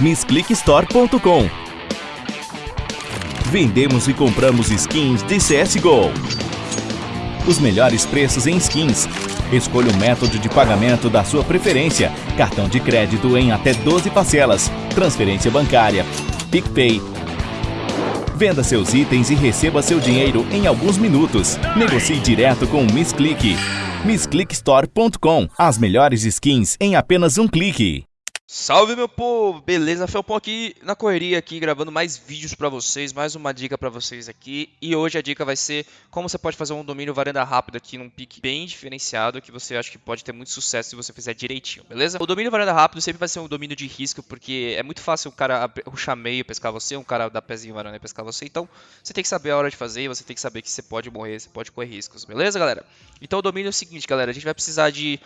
MissClickStore.com Vendemos e compramos skins de CSGO. Os melhores preços em skins. Escolha o método de pagamento da sua preferência. Cartão de crédito em até 12 parcelas. Transferência bancária. PicPay. Venda seus itens e receba seu dinheiro em alguns minutos. Negocie direto com o MissClick. MissClickStore.com As melhores skins em apenas um clique. Salve meu povo, beleza? Felpão aqui na correria aqui gravando mais vídeos para vocês, mais uma dica para vocês aqui. E hoje a dica vai ser como você pode fazer um domínio varanda rápido aqui num pique bem diferenciado que você acha que pode ter muito sucesso se você fizer direitinho, beleza? O domínio varanda rápido sempre vai ser um domínio de risco porque é muito fácil o cara ruxar meio pescar você, um cara dar pezinho varanda pescar você. Então você tem que saber a hora de fazer e você tem que saber que você pode morrer, você pode correr riscos, beleza galera? Então o domínio é o seguinte galera, a gente vai precisar de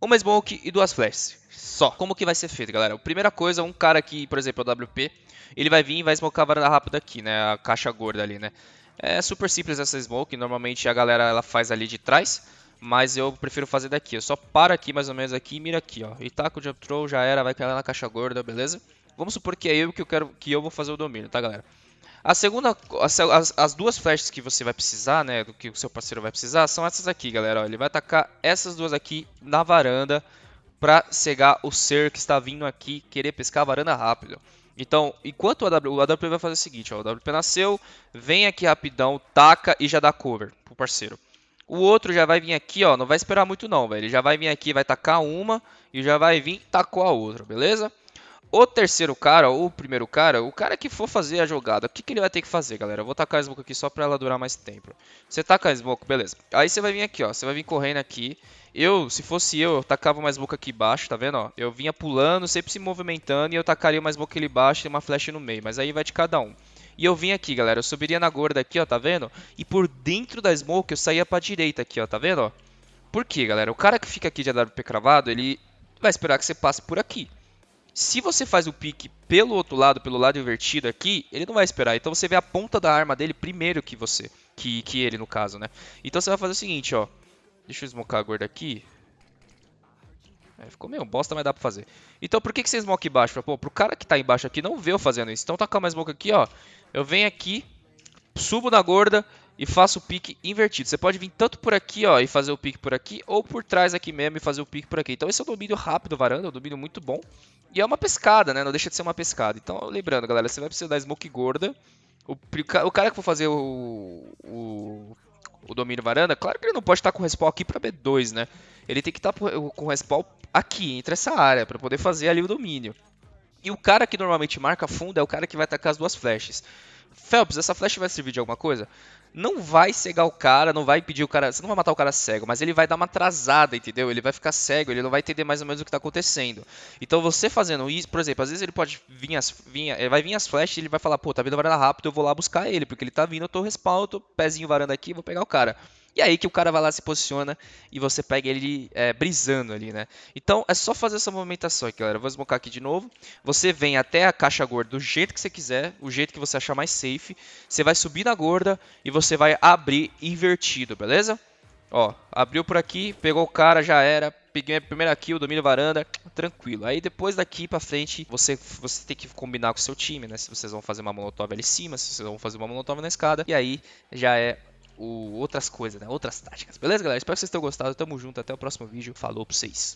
uma smoke e duas flashes. Só. Como que vai ser feito, galera? Primeira coisa, um cara aqui, por exemplo, é o WP, ele vai vir e vai smocar a varanda rápida aqui, né? A caixa gorda ali, né? É super simples essa smoke, normalmente a galera ela faz ali de trás, mas eu prefiro fazer daqui. Eu só paro aqui mais ou menos aqui e mira aqui, ó. E taca o jump throw, já era, vai cair na caixa gorda, beleza? Vamos supor que é eu que eu quero que eu vou fazer o domínio, tá, galera? A segunda, as, as, duas flashes que você vai precisar, né, do que o seu parceiro vai precisar, são essas aqui, galera. Ele vai atacar essas duas aqui na varanda para cegar o ser que está vindo aqui querer pescar a varanda rápido. Então, enquanto o AWP, o AWP vai fazer o seguinte, ó, o AWP nasceu, vem aqui rapidão, taca e já dá cover pro parceiro. O outro já vai vir aqui, ó, não vai esperar muito não, velho. Ele já vai vir aqui, vai tacar uma e já vai vir tacou a outra, beleza? O terceiro cara, ou o primeiro cara, o cara que for fazer a jogada, o que, que ele vai ter que fazer, galera? Eu vou tacar a smoke aqui só pra ela durar mais tempo. Você taca a smoke, beleza. Aí você vai vir aqui, ó. Você vai vir correndo aqui. Eu, se fosse eu, eu tacava uma smoke aqui embaixo, tá vendo, ó? Eu vinha pulando, sempre se movimentando e eu tacaria uma smoke ali embaixo e uma flash no meio. Mas aí vai de cada um. E eu vim aqui, galera. Eu subiria na gorda aqui, ó, tá vendo? E por dentro da smoke eu saía pra direita aqui, ó, tá vendo, ó? Por quê, galera? O cara que fica aqui de AWP cravado, ele vai esperar que você passe por aqui. Se você faz o pique pelo outro lado, pelo lado invertido aqui, ele não vai esperar. Então você vê a ponta da arma dele primeiro que você, que, que ele no caso, né? Então você vai fazer o seguinte, ó. Deixa eu smocar a gorda aqui. É, ficou meio bosta, mas dá pra fazer. Então por que, que você smoke embaixo? Pô, pro cara que tá embaixo aqui não vê eu fazendo isso. Então tacar mais smoke aqui, ó. Eu venho aqui, subo na gorda e faço o pique invertido. Você pode vir tanto por aqui, ó, e fazer o pique por aqui, ou por trás aqui mesmo e fazer o pique por aqui. Então esse é um domínio rápido, varanda, é um domínio muito bom. E é uma pescada, né? Não deixa de ser uma pescada. Então, lembrando, galera, você vai precisar da smoke gorda. O, o cara que for fazer o, o, o, domínio varanda, claro que ele não pode estar com respawn aqui para B2, né? Ele tem que estar com respawn aqui, entre essa área, para poder fazer ali o domínio. E o cara que normalmente marca fundo é o cara que vai atacar as duas flashes. Phelps, essa flash vai servir de alguma coisa? Não vai cegar o cara, não vai impedir o cara. Você não vai matar o cara cego, mas ele vai dar uma atrasada, entendeu? Ele vai ficar cego, ele não vai entender mais ou menos o que está acontecendo. Então você fazendo isso, por exemplo, às vezes ele pode vir as. Vir, vai vir as flashes e ele vai falar, pô, tá vindo varanda rápido, eu vou lá buscar ele, porque ele tá vindo, eu tô tô pezinho varanda aqui, vou pegar o cara. E aí que o cara vai lá, se posiciona e você pega ele é, brisando ali, né? Então é só fazer essa movimentação aqui, galera. vou desmocar aqui de novo. Você vem até a caixa gorda do jeito que você quiser, o jeito que você achar mais safe. Você vai subir na gorda e você vai abrir invertido, beleza? Ó, abriu por aqui, pegou o cara, já era. Peguei a primeira kill, domínio varanda, tranquilo. Aí depois daqui pra frente, você, você tem que combinar com o seu time, né? Se vocês vão fazer uma molotov ali em cima, se vocês vão fazer uma molotov na escada. E aí já é o, outras coisas, né? Outras táticas. Beleza, galera? Espero que vocês tenham gostado. Tamo junto. Até o próximo vídeo. Falou pra vocês.